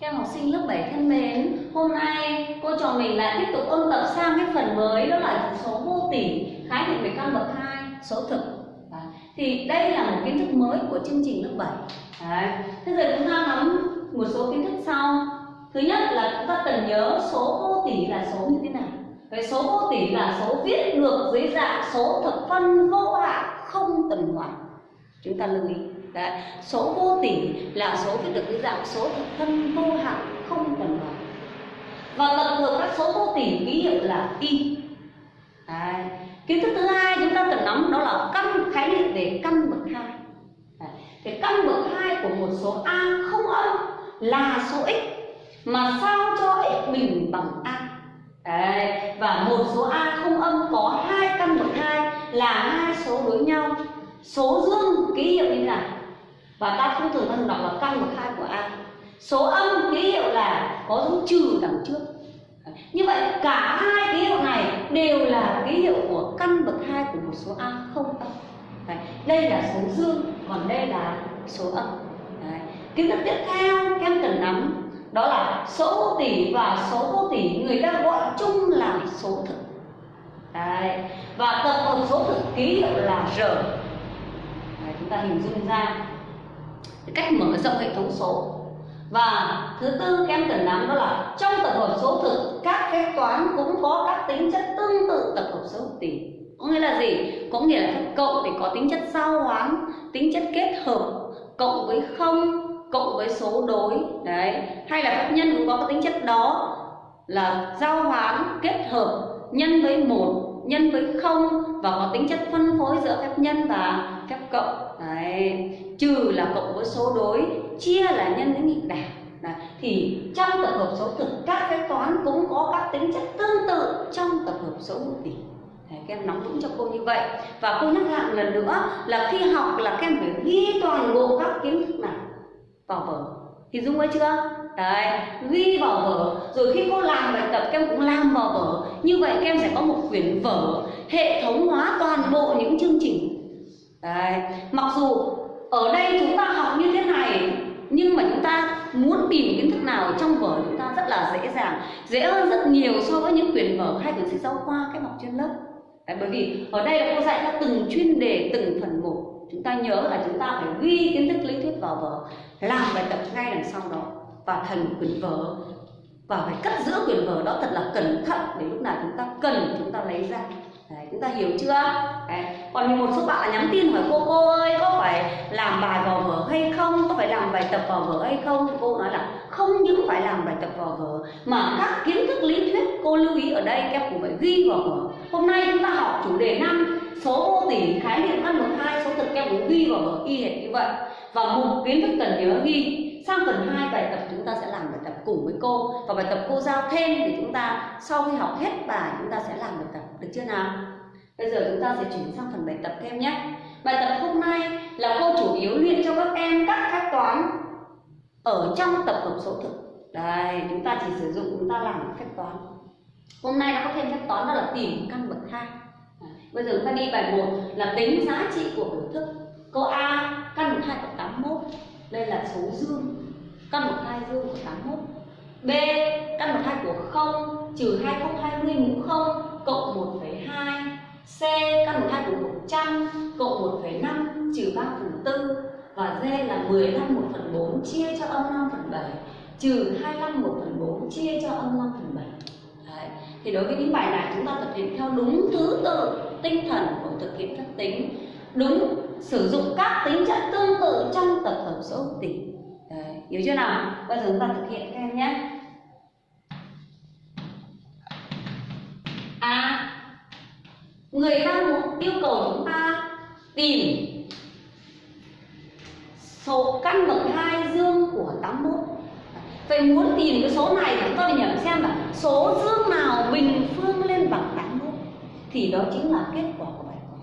Các em học sinh lớp 7 thân mến, hôm nay cô trò mình lại tiếp tục ôn tập sang cái phần mới đó là số vô tỉ khái niệm về căn bậc 2, số thực. Đấy. Thì đây là một kiến thức mới của chương trình lớp 7. Đấy. Thế giờ chúng ta nắm một số kiến thức sau. Thứ nhất là chúng ta cần nhớ số vô tỉ là số như thế nào. Cái số vô tỉ là số viết ngược dưới dạng số thực phân vô hạn không tuần hoàn. Chúng ta lưu ý. Đấy. Số vô tỷ là số viết được dưới dạng số thực phân vô hạn, không tuần hoàn. Và tập hợp các số vô tỷ ký hiệu là y. Đấy. Kiến thức thứ hai chúng ta cần nắm đó là căn khái niệm về căn bậc hai. Cái căn bậc hai của một số a không âm là số x, mà sao cho x bình bằng a. Đấy. Và một số a không âm có hai căn bậc hai là hai số đối nhau. Số dương ký hiệu như thế nào? Và ta thông thường ta thường đọc là căn bậc hai của a số âm ký hiệu là có dấu trừ đằng trước như vậy cả hai ký hiệu này đều là ký hiệu của căn bậc hai của một số a không âm Đấy. đây là số dương còn đây là số âm Đấy. kiến thức tiếp theo các em cần nắm đó là số vô tỷ và số vô tỷ người ta gọi chung là số thực Đấy. và tập hợp số thực ký hiệu là r Đấy, chúng ta hình dung ra cách mở rộng hệ thống số. Và thứ tư các em cần nắm đó là trong tập hợp số thực, các phép toán cũng có các tính chất tương tự tập hợp số tỷ có nghĩa là gì? Có nghĩa là phép cộng thì có tính chất giao hoán, tính chất kết hợp, cộng với không, cộng với số đối. Đấy. Hay là phép nhân cũng có cái tính chất đó, là giao hoán, kết hợp, nhân với một, nhân với không, và có tính chất phân phối giữa phép nhân và phép cộng đấy trừ là cộng với số đối chia là nhân với nghịch đảo Đấy. thì trong tập hợp số thực các phép toán cũng có các tính chất tương tự trong tập hợp số hữu tỉ. Đấy, các em nắm vững cho cô như vậy. Và cô nhắc lại lần nữa là khi học là các em phải ghi toàn bộ các kiến thức này vào vở. Thì dung ấy chưa? Đấy ghi vào vở. Rồi khi cô làm bài tập các em cũng làm vào vở. Như vậy các em sẽ có một quyển vở hệ thống hóa toàn bộ những chương trình. Đấy mặc dù ở đây chúng ta học như thế này nhưng mà chúng ta muốn tìm kiến thức nào trong vở chúng ta rất là dễ dàng. Dễ hơn rất nhiều so với những quyển vở hay quyển sách giáo khoa các học trên lớp. Đấy, bởi vì ở đây là cô dạy cho từng chuyên đề từng phần một. Chúng ta nhớ là chúng ta phải ghi kiến thức lý thuyết vào vở làm bài tập ngay đằng sau đó. Và thành quyển vở và phải cất giữ quyển vở đó thật là cẩn thận để lúc nào chúng ta cần chúng ta lấy ra. Đấy, chúng ta hiểu chưa? Đấy. còn một số bạn là nhắn tin hỏi cô cô ơi có phải làm bài vào vở hay không? Có phải làm bài tập vào vở hay không? Cô nói là không những phải làm bài tập vào vở mà các kiến thức lý thuyết cô lưu ý ở đây các cũng phải ghi vào vở. Hôm nay chúng ta học chủ đề năm số vô tỉ khái niệm căn bậc hai số thực các cũng ghi vào vở y hệt như vậy. Và một kiến thức cần nhớ ghi sang phần 2 bài tập chúng ta sẽ làm bài tập cùng với cô. Và bài tập cô giao thêm thì chúng ta sau khi học hết bài chúng ta sẽ làm bài tập được chưa nào? Bây giờ chúng ta sẽ chuyển sang phần bài tập thêm nhé. Bài tập hôm nay là cô chủ yếu luyện cho các em các phép toán ở trong tập hợp số thực. Đây, chúng ta chỉ sử dụng chúng ta làm phép toán. Hôm nay nó có thêm phép toán đó là tìm căn bậc hai. Bây giờ chúng ta đi bài 1 là tính giá trị của biểu thức. Câu A, căn bậc 2 của 81 đây là số dương. Căn bậc 2 dương của 81 B căn bậc 2 của 0 trừ 2020 mũ 0 cộng 1,2 C căn bậc 2 của 100 cộng 1,5 trừ 3 phần 4 và D là 15 1 phần 4 chia cho âm 5 phần 7 trừ 25 1 phần 4 chia cho âm 5 phần 7 Đấy. Thì đối với những bài này chúng ta thực hiện theo đúng thứ tự tinh thần của thực hiện các tính đúng sử dụng các tính chất tương tự trong tập hợp số hữu tỉ Đấy, hiểu chưa nào? Bây giờ chúng ta thực hiện các em nhé. À người ta muốn yêu cầu chúng ta tìm số căn bậc hai dương của 81 Vậy muốn tìm cái số này chúng ta phải nhẩm xem là số dương nào bình phương lên bằng 81 thì đó chính là kết quả của bài toán.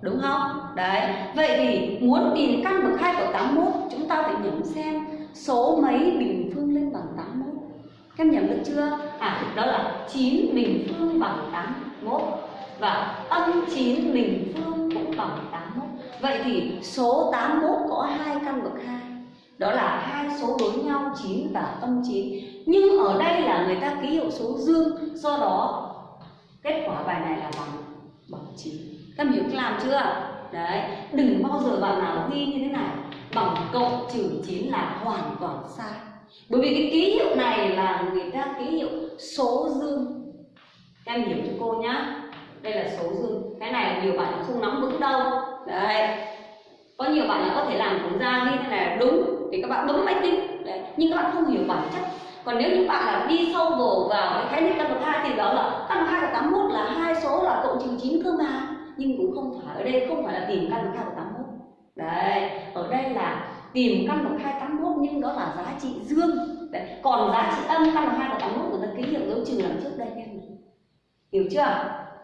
Đúng không? Đấy. Vậy thì muốn tìm căn bậc 2 của 81 chúng ta phải nhẩm xem số mấy bình phương lên bằng 81. Các em nhẩm được chưa? À đó là 9 bình phương bằng 81 và âm 9 bình phương cũng bằng 81. Vậy thì số 81 có hai căn bậc 2 đó là hai số đối nhau 9 và âm 9 nhưng ở đây là người ta ký hiệu số dương, do đó kết quả bài này là bằng bằng 9 các em hiểu làm chưa? Đấy, đừng bao giờ bạn nào ghi như thế này. Bằng cộng trừ 9 là hoàn toàn sai bởi vì cái ký hiệu này là người ta ký hiệu số dương. Các em hiểu cho cô nhá. Đây là số dương. Cái này nhiều bạn không nắm vững đâu. Đấy. Có nhiều bạn là có thể làm cũng ra như thế này đúng. Thì các bạn bấm máy tính. Đấy. nhưng các bạn không hiểu bản chất. Còn nếu như bạn là đi sâu bổ vào cái khái niệm căn bậc hai thì đó là căn bậc hai của 81 là hai số là cộng trừ chín cơ mà. Nhưng cũng không phải ở đây, không phải là tìm căn bậc hai của 81 đấy. Ở đây là tìm căn bậc hai 81 nhưng đó là giá trị dương đấy. còn giá trị âm căn bậc hai của 81 người ta ký hiệu dấu trừ làm trước đây em hiểu chưa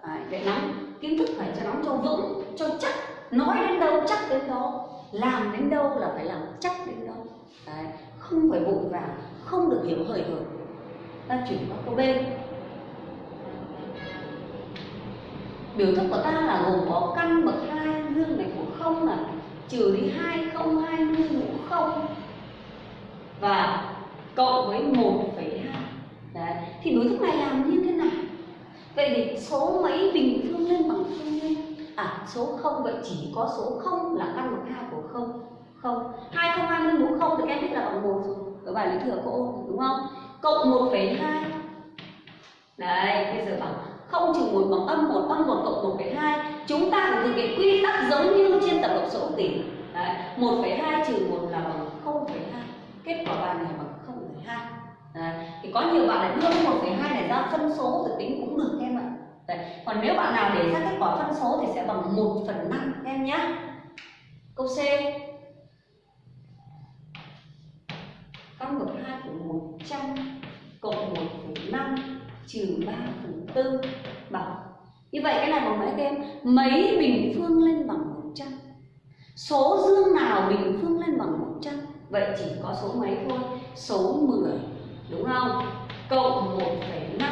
đấy, để nắm kiến thức phải cho nắm cho vững cho chắc nói đến đâu chắc đến đó làm đến đâu là phải làm chắc đến đâu đấy. không phải vội vàng không được hiểu hời hợt ta chuyển qua câu B biểu thức của ta là gồm có căn bậc hai dương này của không là trừ đi hai không hai mươi mũ không. Và cộng với 1,2 đấy thì biểu thức này làm như thế nào? Vậy thì số mấy bình phương lên bằng phương lên? À số không vậy chỉ có số không là căn bậc hai của không. Không. Hai không hai mươi mũ không thì em biết là bằng một rồi. Ở bài lý thừa cô đúng không? Cộng 1,2 đấy bây giờ bằng không trừ một bằng âm một âm một cộng 1,2 chúng ta phải thực hiện quy tắc giống như trên tập hợp số tỷ. Đấy 1,2 trừ 1 là bằng 0,2 kết quả bài này bằng 0,2 hai. Thì có nhiều bạn lại đưa 1,2 này ra phân số rồi tính cũng được em ạ. Đấy. còn nếu bạn nào để ra kết quả phân số thì sẽ bằng 1 phần 5 em nhé câu C. Căn bậc 2 của 100 cộng 1,5 trừ 3 phần tư bằng như vậy cái này bằng mấy em mấy bình phương lên bằng 100 số dương nào bình phương lên bằng 100 vậy chỉ có số mấy thôi số 10 đúng không? Cộng 1,5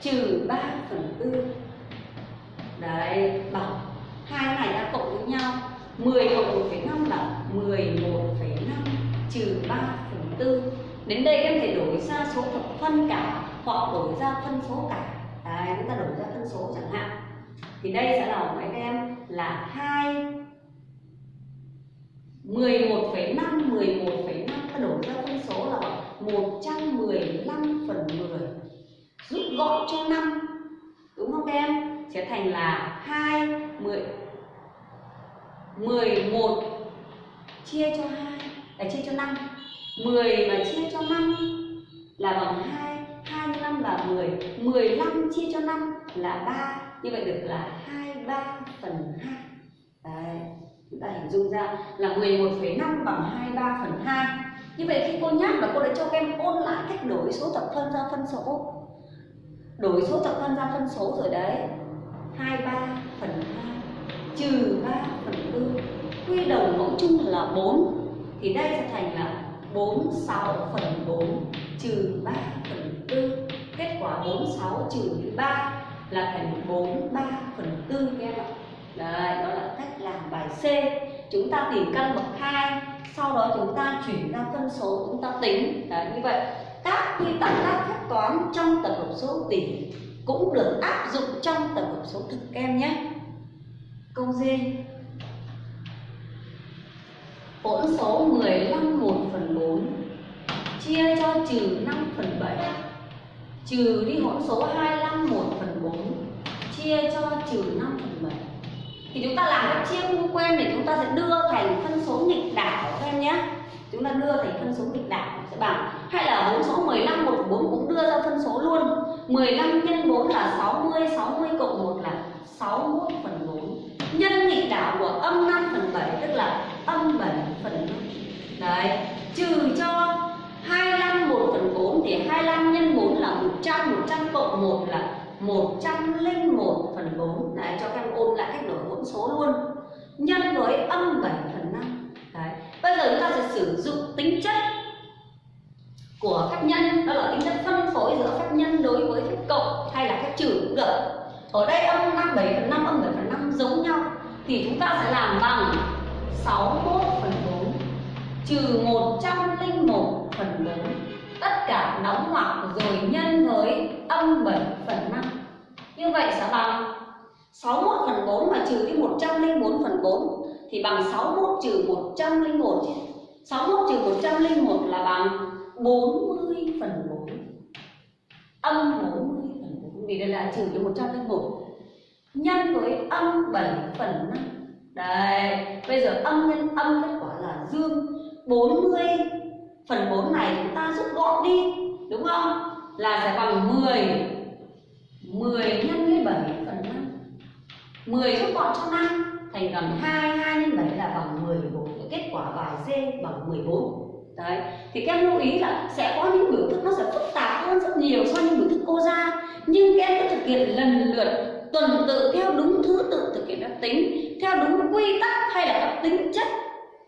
trừ 3 phần 4 đấy bằng hai này đã cộng với nhau 10 cộng 1,5 là 11,5 trừ 3 phần 4 đến đây em thể đổi ra số thập phân cả hoặc đổi ra phân số cả đấy chúng ta đổi ra phân số chẳng hạn. Thì đây sẽ là của các em là 2 11,5 11,5 ta đổi ra phân số là 115 phần 10 rút gọn cho 5 đúng không em? Sẽ thành là 2 10 11 chia cho 2 là chia cho 5 10 mà chia cho 5 là bằng 2 25 là 10 15 chia cho 5 là 3 như vậy được là 23 phần 2 Đấy, chúng ta hình dung ra là 11,5 bằng 23 phần 2 như vậy khi cô nhắc là cô đã cho các em ôn lại cách đổi số thập phân ra phân số. Đổi số thập phân ra phân số rồi đấy. 23 phần 2 trừ 3 phần 4 quy đồng mẫu chung là 4 thì đây sẽ thành là 46 phần 4 trừ 3 phần 4 quả 46 trừ đi 3 là thành 43 phần 4 các em ạ Đấy, đó là cách làm bài C. Chúng ta tìm căn bậc 2 sau đó chúng ta chuyển ra phân số chúng ta tính. Đấy, như vậy các quy tắc các phép toán trong tập hợp số tỷ cũng được áp dụng trong tập hợp số thực các em nhé. Câu D hỗn số 15 1 phần 4 chia cho trừ 5 phần 7 trừ đi hỗn số 25 1 phần 4 chia cho trừ 5 phần 7 thì chúng ta làm các chia không quen để chúng ta sẽ đưa thành phân số nghịch đảo các em nhé. Chúng ta đưa thành phân số nghịch đảo, sẽ bằng hay là hỗn số 15 1 4 cũng đưa ra phân số luôn. 15 nhân 4 là 60 60 cộng 1 là 61 phần 4 nhân nghịch đảo của âm 5 phần 7 tức là âm 7 phần 5 đấy, trừ cho 25 1 phần 4 thì 25 nhân 4 100 100 cộng 1 là 101 phần 4 Đấy, cho các em ôn lại cách đổi hỗn số luôn Nhân với âm 7 phần 5 Đấy. Bây giờ chúng ta sẽ sử dụng tính chất của phép nhân Đó là tính chất phân phối giữa phép nhân đối với phép cộng hay là phép trừ cũng được Ở đây âm 5 7 phần 5, âm 7 phần 5 giống nhau Thì chúng ta sẽ làm bằng 61 phần 4 trừ 100 cả nóng hoặc rồi nhân với âm 7 phần 5 như vậy sẽ bằng 61 phần 4 mà trừ đi 104 phần 4 thì bằng 61 trừ 101 61 trừ 101 là bằng 40 phần 4 âm 40 phần 4 vì đây là trừ cho 101 nhân với âm 7 phần 5 đây bây giờ âm nhân, âm kết quả là dương 40 phần 4 này chúng ta rút gọn đi, đúng không? Là sẽ bằng 10 10 nhân với 7 phần 5 10 rút gọn cho 5 thành gần 2 2 nhân 7 là bằng 14 cái kết quả bài C bằng 14 đấy, thì các em lưu ý là sẽ có những biểu thức nó sẽ phức tạp hơn rất nhiều so với những biểu thức cô ra. Nhưng các em cứ thực hiện lần lượt, tuần tự theo đúng thứ tự thực hiện phép tính, theo đúng quy tắc hay là các tính chất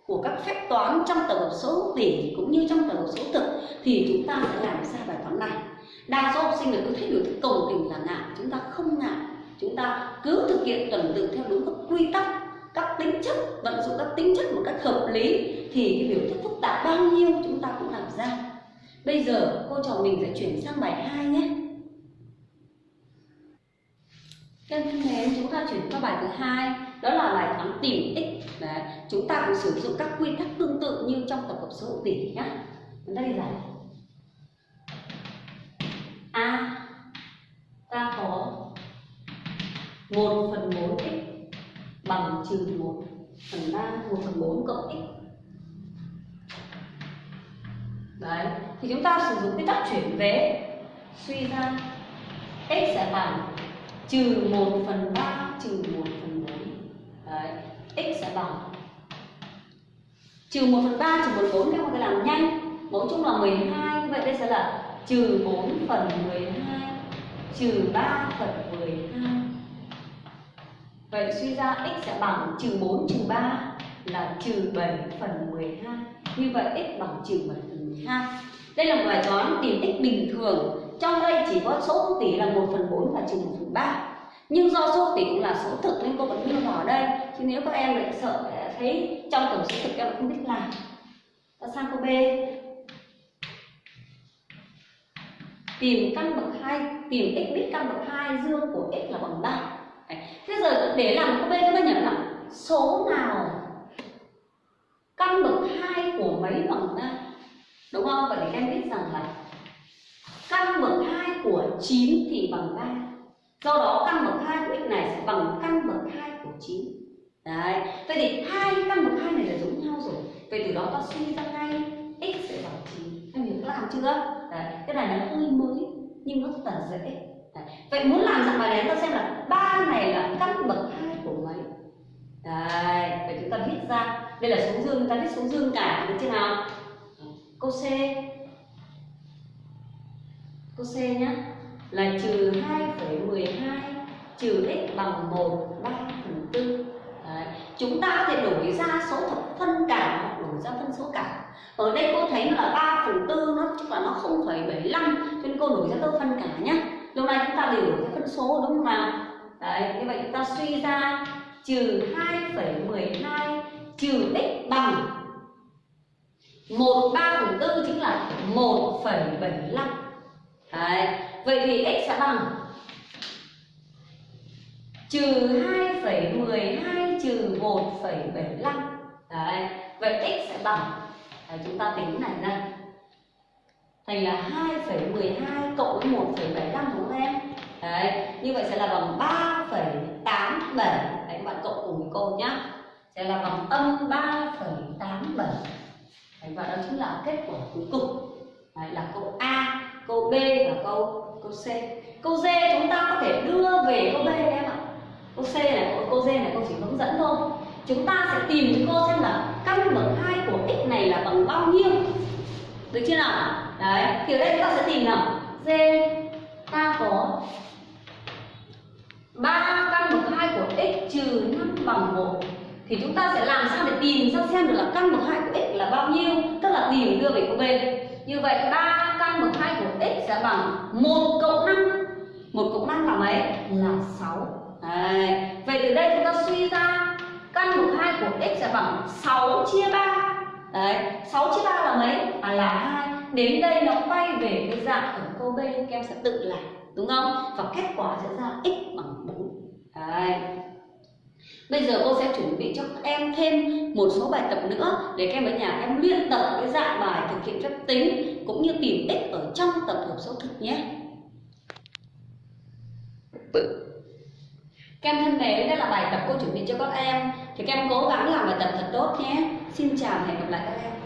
của các phép toán trong tổng hợp số hữu tỉ cũng như trong tổng hợp số thực thì chúng ta sẽ làm ra bài toán này. Đa số học sinh là cứ thấy biểu thức cầu tình là ngại chúng ta không ngại chúng ta cứ thực hiện tuần tự theo đúng các quy tắc, các tính chất, vận dụng các tính chất một cách hợp lý thì cái biểu thức phức tạp bao nhiêu chúng ta cũng làm ra. Bây giờ, cô trò mình sẽ chuyển sang bài 2 nhé. Các thân mến, chúng ta chuyển qua bài thứ hai đó là bài toán tìm x Đấy, chúng ta cũng sử dụng các quy tắc tương tự như trong tập hợp số hữu tỉ nhá. Đây là a. Ta có 1 phần 4 x bằng trừ 1 phần 3 1 phần 4 cộng x. Đấy, thì chúng ta sử dụng quy tắc chuyển vế. Suy ra x sẽ bằng trừ 1 phần 3 trừ 1 phần 4 Đấy, x sẽ bằng. Trừ 1 phần 3 trừ 1 4 các mà làm nhanh. Mẫu chung là 12 vậy đây sẽ là trừ 4 phần 12 trừ 3 phần 12 Vậy suy ra x sẽ bằng trừ 4 trừ 3 là trừ 7 phần 12 Như vậy x bằng trừ 7 phần 12 Đây là một bài toán tìm x bình thường. Trong đây chỉ có số hữu tỷ là 1 phần 4 và trừ 1 phần 3 nhưng do số hữu tỷ cũng là số thực nên cô vẫn đưa vào đây. Chứ nếu các em lại sợ thấy trong tổng số thực em không biết làm. Ta sang câu B. Tìm căn bậc 2 Tìm x biết căn bậc 2 dương của x là bằng 3 Thế giờ để làm câu B các bạn nhớ là số nào? Căn bậc 2 của mấy bằng 3 Đúng không? Vậy thì các em biết rằng là căn bậc 2 của 9 thì bằng 3 Do đó căn bậc 2 của x này sẽ bằng căn bậc 2 của 9 Đấy, vậy thì hai căn bậc 2 này là giống nhau rồi. Vậy từ đó ta suy ra ngay x sẽ bằng 9 Em hiểu làm chưa? Đấy, cái này nó hơi mới nhưng nó rất là dễ. Đấy. Vậy muốn làm dạng bài này ta xem là ba này là căn bậc hai của mấy? Đấy, vậy chúng ta viết ra. Đây là số dương, chúng ta viết số dương cả, được chưa nào? Câu C. Câu C nhá. Là trừ 2,12 trừ x bằng 1 3 phần 4 Đấy. Chúng ta có thể đổi ra số thập phân cả hoặc đổi ra phân số cả Ở đây cô thấy là 3 phần 4 nó tức là nó 0,75 Cho nên cô đổi ra tô phân cả nhé Lúc này chúng ta đều đổi ra phân số đúng không nào? Đấy, như vậy chúng ta suy ra trừ 2,12 trừ x bằng 1 3 phần 4 chính là 1,75 Đấy, vậy thì x sẽ bằng trừ 2,12 trừ 1,75 Đấy, vậy x sẽ bằng Đấy, chúng ta tính này ra thành là 2,12 cộng với 1,75 đúng không em? Đấy, như vậy sẽ là bằng 3,87 Đấy, các bạn cộng cùng với cô nhá. Sẽ là bằng âm 3,87 Đấy, và đó chính là kết quả cuối cùng. Đấy, là câu A, câu B và câu câu C. Câu D chúng ta có thể đưa về câu B em ạ. Câu C này, câu, D này câu chỉ hướng dẫn thôi. Chúng ta sẽ tìm cho cô xem là căn bậc 2 của x này là bằng bao nhiêu. Được chưa nào? Đấy, thì ở đây chúng ta sẽ tìm nào. D ta có 3 căn bậc 2 của x trừ 5 bằng 1 thì chúng ta sẽ làm sao để tìm ra xem được là căn bậc 2 của x là bao nhiêu? Tức là tìm đưa về câu B như vậy 3 căn bậc 2 của x sẽ bằng 1 cộng 5 1 cộng 5 là mấy? là 6 Đấy. vậy từ đây chúng ta suy ra căn bậc 2 của x sẽ bằng 6 chia 3 Đấy, 6 chia 3 là mấy? À là 2 đến đây nó quay về cái dạng ở câu B các em sẽ tự làm đúng không và kết quả sẽ ra x bằng 4 Đấy. Bây giờ cô sẽ chuẩn bị cho các em thêm một số bài tập nữa để các em ở nhà em luyện tập cái dạng bài thực hiện phép tính cũng như tìm x ở trong tập hợp số thực nhé. Các em thân mến, đây là bài tập cô chuẩn bị cho các em. Thì các em cố gắng làm bài tập thật tốt nhé. Xin chào và hẹn gặp lại các em.